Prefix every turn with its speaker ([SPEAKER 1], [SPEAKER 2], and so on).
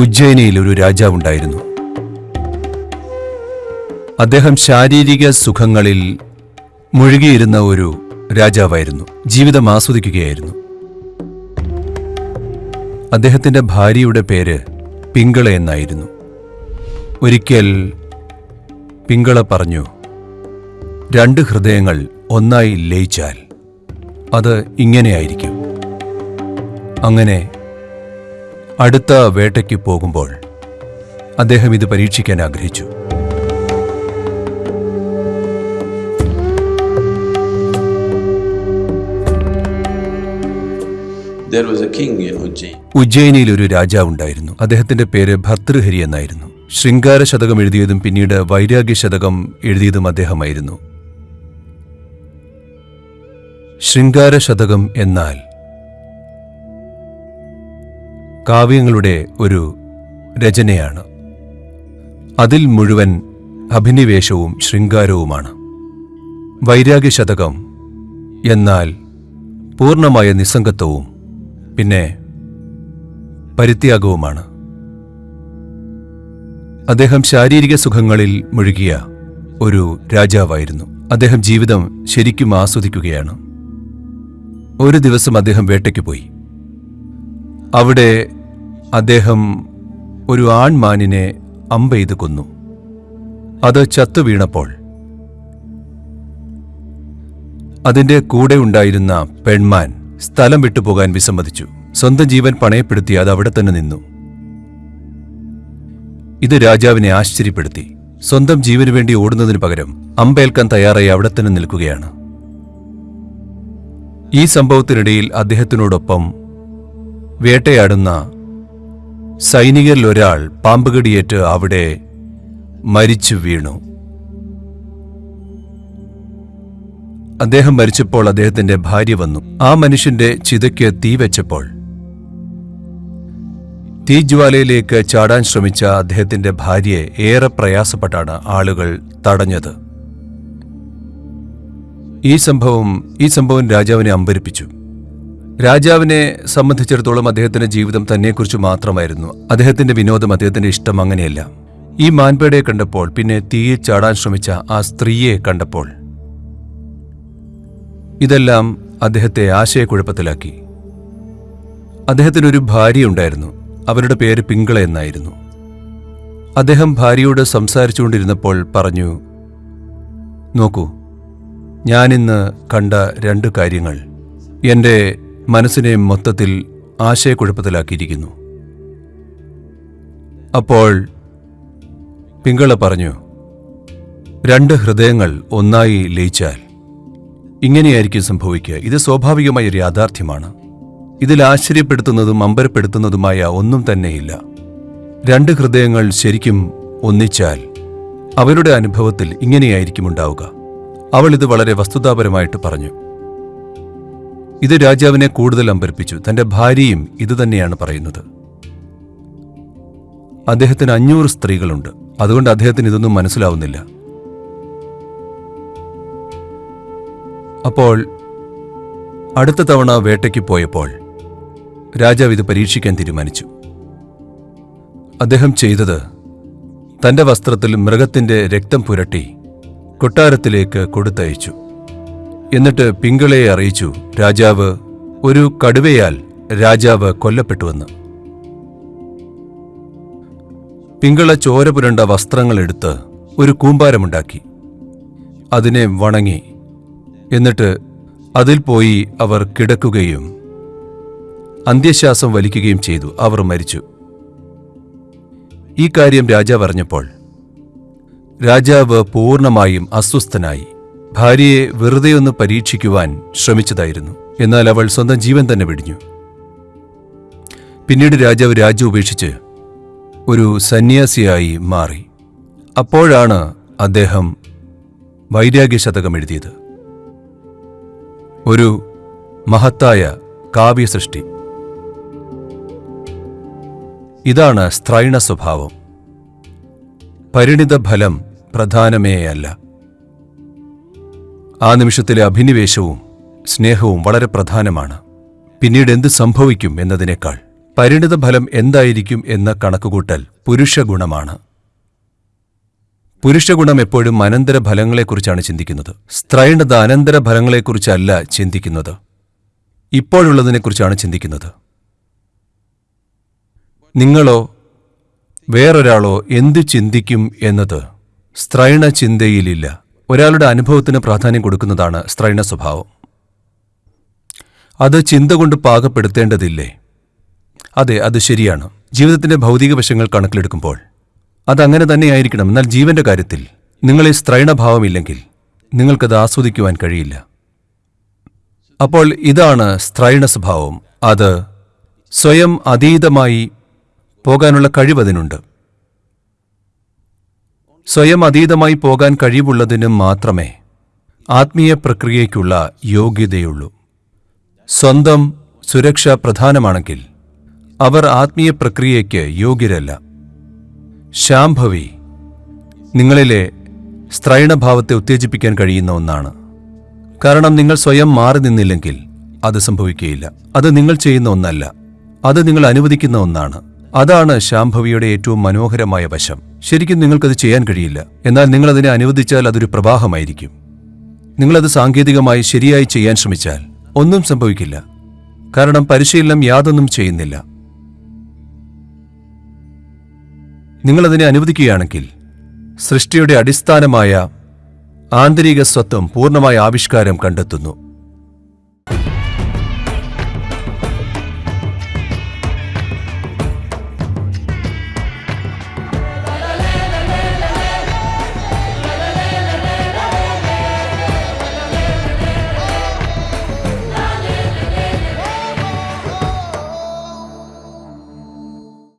[SPEAKER 1] ഉജ്ജയിനിയിൽ ഒരു രാജാവുണ്ടായിരുന്നു അദ്ദേഹം ശാരീരിക സുഖങ്ങളിൽ മുഴുകിയിരുന്ന ഒരു രാജാവായിരുന്നു. ജീവിതം ആസ്വദിക്കുകയായിരുന്നു. അദ്ദേഹത്തിന്റെ ഭാര്യയുടെ പേര് പിങ്കള എന്നായിരുന്നു. ഒരിക്കൽ പിങ്കള പറഞ്ഞു രണ്ട് ഹൃദയങ്ങൾ ഒന്നായി ലയിച്ചാൽ അത് ഇങ്ങനെയായിരിക്കും. അങ്ങനെ അടുത്ത വേട്ടയ്ക്ക് പോകുമ്പോൾ അദ്ദേഹം ഇത് പരീക്ഷിക്കാൻ ആഗ്രഹിച്ചു.
[SPEAKER 2] There was a king in Ujjain.
[SPEAKER 1] ഉജ്ജയിനിയിൽ ഒരു രാജാവുണ്ടായിരുന്നു അദ്ദേഹത്തിന്റെ പേര് ഭർത്തൃഹരി എന്നായിരുന്നു. ശൃംഗാര ശതകം എഴുതിയതും പിന്നീട് വൈരാഗ്യ ശതകം എഴുതിയതും അദ്ദേഹമായിരുന്നു. ശൃംഗാര ശതകം എന്നാൽ കാവ്യങ്ങളുടെ ഒരു രചനയാണ്. അതിൽ മുഴുവൻ അഭിനിവേശവും ശൃംഗാരവുമാണ്. വൈരാഗ്യശതകം എന്നാൽ പൂർണമായ നിസ്സംഗത്വവും പിന്നെ പരിത്യാഗവുമാണ്. അദ്ദേഹം ശാരീരിക സുഖങ്ങളിൽ മുഴുകിയ ഒരു രാജാവായിരുന്നു. അദ്ദേഹം ജീവിതം ശരിക്കും ആസ്വദിക്കുകയാണ്. ഒരു ദിവസം അദ്ദേഹം വേട്ടയ്ക്ക് പോയി. അവിടെ അദ്ദേഹം ഒരു ആൺമാനിനെ അമ്പെയ്ത് കൊന്നു. അത് ചത്തു വീണപ്പോൾ അതിന്റെ കൂടെ ഉണ്ടായിരുന്ന പെൺമാൻ സ്ഥലം വിട്ടുപോകാൻ വിസമ്മതിച്ചു. സ്വന്തം ജീവൻ പണയപ്പെടുത്തി അത് അവിടെ തന്നെ നിന്നു. ഇത് രാജാവിനെ ആശ്ചര്യപ്പെടുത്തി. സ്വന്തം ജീവന് വേണ്ടി ഓടുന്നതിന് പകരം അമ്പേൽക്കാൻ തയ്യാറായി അവിടെ തന്നെ നിൽക്കുകയാണ്. ഈ സംഭവത്തിനിടയിൽ അദ്ദേഹത്തിനോടൊപ്പം വേട്ടയാടുന്ന സൈനികരിൽ ഒരാൾ പാമ്പുകടിയേറ്റ് അവിടെ മരിച്ചു വീണു. അദ്ദേഹം മരിച്ചപ്പോൾ അദ്ദേഹത്തിന്റെ ഭാര്യ വന്നു. ആ മനുഷ്യന്റെ ചിതയ്ക്ക് തീ വെച്ചപ്പോൾ തീജ്വാലയിലേക്ക് ചാടാൻ ശ്രമിച്ച അദ്ദേഹത്തിന്റെ ഭാര്യയെ ഏറെ പ്രയാസപ്പെട്ടാണ് ആളുകൾ തടഞ്ഞത്. ഈ സംഭവം ഈ സംഭവം രാജാവിനെ അമ്പരിപ്പിച്ചു. രാജാവിനെ സംബന്ധിച്ചിടത്തോളം അദ്ദേഹത്തിന്റെ ജീവിതം തന്നെക്കുറിച്ച് മാത്രമായിരുന്നു. അദ്ദേഹത്തിന്റെ വിനോദം അദ്ദേഹത്തിന്റെ ഇഷ്ടം അങ്ങനെയല്ല. ഈ മാൻപേടയെ കണ്ടപ്പോൾ പിന്നെ തീയിൽ ചാടാൻ ശ്രമിച്ച ആ സ്ത്രീയെ കണ്ടപ്പോൾ ഇതെല്ലാം അദ്ദേഹത്തെ ആശയക്കുഴപ്പത്തിലാക്കി. അദ്ദേഹത്തിനൊരു ഭാര്യയുണ്ടായിരുന്നു അവരുടെ പേര് പിങ്കള എന്നായിരുന്നു. അദ്ദേഹം ഭാര്യയോട് സംസാരിച്ചുകൊണ്ടിരുന്നപ്പോൾ പറഞ്ഞു നോക്കൂ ഞാനിന്ന് കണ്ട രണ്ട് കാര്യങ്ങൾ. എന്റെ മനസ്സിനെ മൊത്തത്തിൽ ആശയക്കുഴപ്പത്തിലാക്കിയിരിക്കുന്നു. അപ്പോൾ പിങ്കള പറഞ്ഞു രണ്ട് ഹൃദയങ്ങൾ ഒന്നായി ലയിച്ചാൽ ഇങ്ങനെയായിരിക്കും സംഭവിക്കുക. ഇത് സ്വാഭാവികമായ ഒരു യാഥാർത്ഥ്യമാണ്. ഇതിൽ ആശ്ചര്യപ്പെടുത്തുന്നതും അമ്പരപ്പെടുത്തുന്നതുമായ ഒന്നും തന്നെയില്ല. രണ്ട് ഹൃദയങ്ങൾ ശരിക്കും ഒന്നിച്ചാൽ അവരുടെ അനുഭവത്തിൽ ഇങ്ങനെയായിരിക്കും ഉണ്ടാവുക. അവൾ ഇത് വളരെ വസ്തുതാപരമായിട്ട് പറഞ്ഞു. ഇത് രാജാവിനെ കൂടുതൽ അമ്പരപ്പിച്ചു. തന്റെ ഭാര്യയും ഇതുതന്നെയാണ് പറയുന്നത്. അദ്ദേഹത്തിന് അഞ്ഞൂറ് സ്ത്രീകളുണ്ട്. അതുകൊണ്ട് അദ്ദേഹത്തിന് ഇതൊന്നും മനസ്സിലാവുന്നില്ല. അപ്പോൾ അടുത്ത തവണ വേട്ടയ്ക്ക് പോയപ്പോൾ രാജാവ് ഇത് പരീക്ഷിക്കാൻ തീരുമാനിച്ചു. അദ്ദേഹം ചെയ്തത് തന്റെ വസ്ത്രത്തിൽ മൃഗത്തിന്റെ രക്തം പുരട്ടി കൊട്ടാരത്തിലേക്ക് കൊടുത്തയച്ചു. എന്നിട്ട് പിങ്കളയെ അറിയിച്ചു. രാജാവ് ഒരു കടുവയാൽ രാജാവ് കൊല്ലപ്പെട്ടുവെന്ന് പിങ്കള ചോര പുരണ്ട വസ്ത്രങ്ങളെടുത്ത് ഒരു കൂമ്പാരമുണ്ടാക്കി. അതിനെ വണങ്ങി. എന്നിട്ട് അതിൽ പോയി അവർ കിടക്കുകയും അന്ത്യശ്വാസം വലിക്കുകയും ചെയ്തു. അവർ മരിച്ചു. ഈ കാര്യം രാജാവ് അറിഞ്ഞപ്പോൾ രാജാവ് പൂർണമായും അസ്വസ്ഥനായി. ഭാര്യയെ വെറുതെ ഒന്ന് പരീക്ഷിക്കുവാൻ ശ്രമിച്ചതായിരുന്നു. എന്നാൽ അവൾ സ്വന്തം ജീവൻ തന്നെ വെടിഞ്ഞു. പിന്നീട് രാജാവ് രാജ്യം ഉപേക്ഷിച്ച് ഒരു സന്യാസിയായി മാറി. അപ്പോഴാണ് അദ്ദേഹം വൈരാഗ്യ ശതകം എഴുതിയത്. ഒരു മഹത്തായ കാവ്യസൃഷ്ടി. ഇതാണ് സ്ത്രൈണ സ്വഭാവം പരിണിത ഫലം പ്രധാനമേയല്ല. ആ നിമിഷത്തിലെ അഭിനിവേശവും സ്നേഹവും വളരെ പ്രധാനമാണ്. പിന്നീട് എന്ത് സംഭവിക്കും എന്നതിനേക്കാൾ പരിണിത ഫലം എന്തായിരിക്കും എന്ന കണക്കുകൂട്ടൽ പുരുഷഗുണമാണ്. പുരുഷഗുണം എപ്പോഴും അനന്തര ഫലങ്ങളെക്കുറിച്ചാണ് ചിന്തിക്കുന്നത്. സ്ത്രൈണത അനന്തര ഫലങ്ങളെക്കുറിച്ചല്ല ചിന്തിക്കുന്നത്. ഇപ്പോഴുള്ളതിനെക്കുറിച്ചാണ് ചിന്തിക്കുന്നത്. നിങ്ങളോ വേറൊരാളോ എന്തു ചിന്തിക്കും എന്നത് സ്ത്രൈണ ചിന്തയിലില്ല ഒരാളുടെ അനുഭവത്തിന് പ്രാധാന്യം കൊടുക്കുന്നതാണ് സ്ത്രൈണ സ്വഭാവം. അത് ചിന്ത കൊണ്ട് പാകപ്പെടുത്തേണ്ടതില്ലേ? അതെ അത് ശരിയാണ്. ജീവിതത്തിന്റെ ഭൗതിക വശങ്ങൾ കണക്കിലെടുക്കുമ്പോൾ അതങ്ങനെ തന്നെയായിരിക്കണം. എന്നാൽ ജീവന്റെ കാര്യത്തിൽ നിങ്ങളെ സ്ത്രൈണഭാവമില്ലെങ്കിൽ നിങ്ങൾക്കത് ആസ്വദിക്കുവാൻ കഴിയില്ല. അപ്പോൾ ഇതാണ് സ്ത്രൈണ സ്വഭാവം. അത് സ്വയം അതീതമായി പോകാനുള്ള കഴിവതിനുണ്ട് സ്വയം അതീതമായി പോകാൻ കഴിവുള്ളതിനും മാത്രമേ ആത്മീയ പ്രക്രിയയ്ക്കുള്ള യോഗ്യതയുള്ളൂ. സ്വന്തം സുരക്ഷ പ്രധാനമാണെങ്കിൽ അവർ ആത്മീയ പ്രക്രിയയ്ക്ക് യോഗ്യരല്ല. ശാംഭവി നിങ്ങളിലെ സ്ത്രൈണഭാവത്തെ ഉത്തേജിപ്പിക്കാൻ കഴിയുന്ന ഒന്നാണ്. കാരണം നിങ്ങൾ സ്വയം മാറി നിന്നില്ലെങ്കിൽ അത് സംഭവിക്കുകയില്ല. അത് നിങ്ങൾ ചെയ്യുന്ന ഒന്നല്ല. അത് നിങ്ങൾ അനുവദിക്കുന്ന ഒന്നാണ്. അതാണ് ശാംഭവിയുടെ ഏറ്റവും മനോഹരമായ വശം. ശരിക്കും നിങ്ങൾക്കത് ചെയ്യാൻ കഴിയില്ല. എന്നാൽ നിങ്ങളതിനെ അനുവദിച്ചാൽ അതൊരു പ്രവാഹമായിരിക്കും. നിങ്ങളത് സാങ്കേതികമായി ശരിയായി ചെയ്യാൻ ശ്രമിച്ചാൽ ഒന്നും സംഭവിക്കില്ല. കാരണം പരിശീലനം യാതൊന്നും ചെയ്യുന്നില്ല. നിങ്ങളതിനെ അനുവദിക്കുകയാണെങ്കിൽ സൃഷ്ടിയുടെ അടിസ്ഥാനമായ ആന്തരിക സ്വത്വം പൂർണമായ ആവിഷ്കാരം കണ്ടെത്തുന്നു.